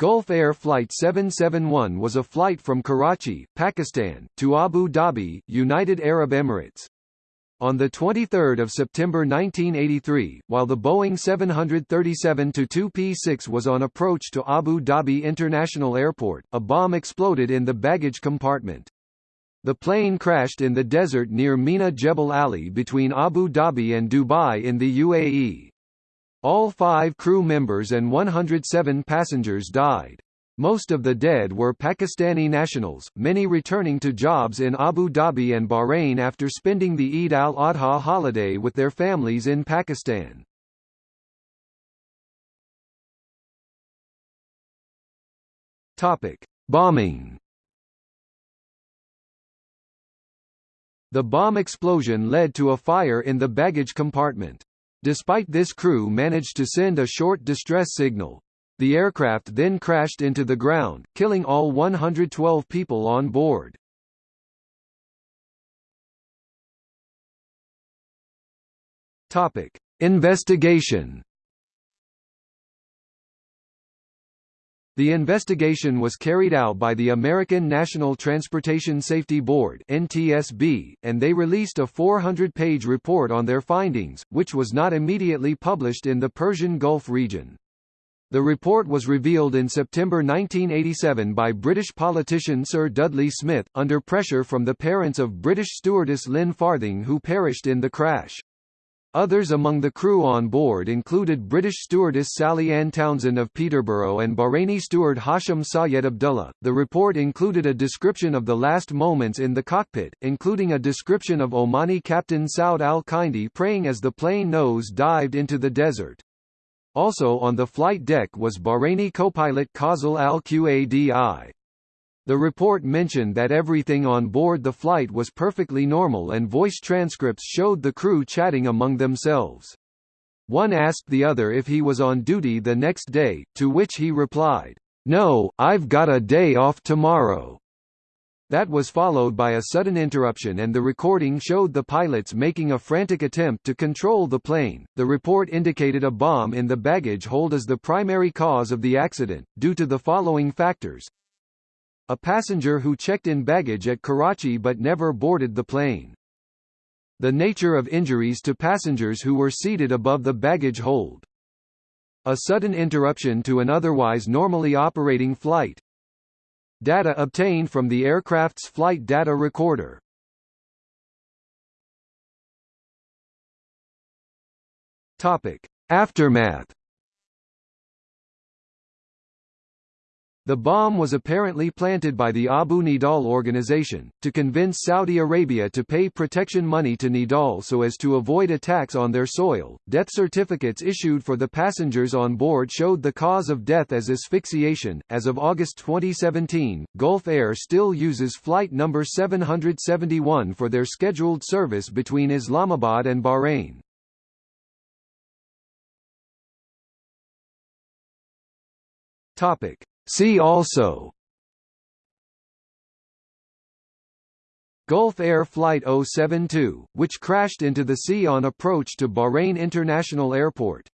Gulf Air Flight 771 was a flight from Karachi, Pakistan, to Abu Dhabi, United Arab Emirates. On 23 September 1983, while the Boeing 737-2P6 was on approach to Abu Dhabi International Airport, a bomb exploded in the baggage compartment. The plane crashed in the desert near Mina Jebel Ali between Abu Dhabi and Dubai in the UAE. All five crew members and 107 passengers died. Most of the dead were Pakistani nationals, many returning to jobs in Abu Dhabi and Bahrain after spending the Eid al-Adha holiday with their families in Pakistan. Topic: Bombing. The bomb explosion led to a fire in the baggage compartment. Despite this crew managed to send a short distress signal. The aircraft then crashed into the ground, killing all 112 people on board. Topic: Investigation The investigation was carried out by the American National Transportation Safety Board NTSB, and they released a 400-page report on their findings, which was not immediately published in the Persian Gulf region. The report was revealed in September 1987 by British politician Sir Dudley Smith, under pressure from the parents of British stewardess Lynn Farthing who perished in the crash. Others among the crew on board included British stewardess Sally Ann Townsend of Peterborough and Bahraini steward Hashim Sayed Abdullah. The report included a description of the last moments in the cockpit, including a description of Omani captain Saud al-Kindi praying as the plane nose dived into the desert. Also on the flight deck was Bahraini co-pilot Kazal al-Qadi. The report mentioned that everything on board the flight was perfectly normal and voice transcripts showed the crew chatting among themselves. One asked the other if he was on duty the next day, to which he replied, "No, I've got a day off tomorrow." That was followed by a sudden interruption and the recording showed the pilots making a frantic attempt to control the plane. The report indicated a bomb in the baggage hold as the primary cause of the accident, due to the following factors. A passenger who checked in baggage at Karachi but never boarded the plane. The nature of injuries to passengers who were seated above the baggage hold. A sudden interruption to an otherwise normally operating flight. Data obtained from the aircraft's flight data recorder. Topic: Aftermath The bomb was apparently planted by the Abu Nidal organization, to convince Saudi Arabia to pay protection money to Nidal so as to avoid attacks on their soil. Death certificates issued for the passengers on board showed the cause of death as asphyxiation. As of August 2017, Gulf Air still uses flight number 771 for their scheduled service between Islamabad and Bahrain. Topic. See also Gulf Air Flight 072, which crashed into the sea on approach to Bahrain International Airport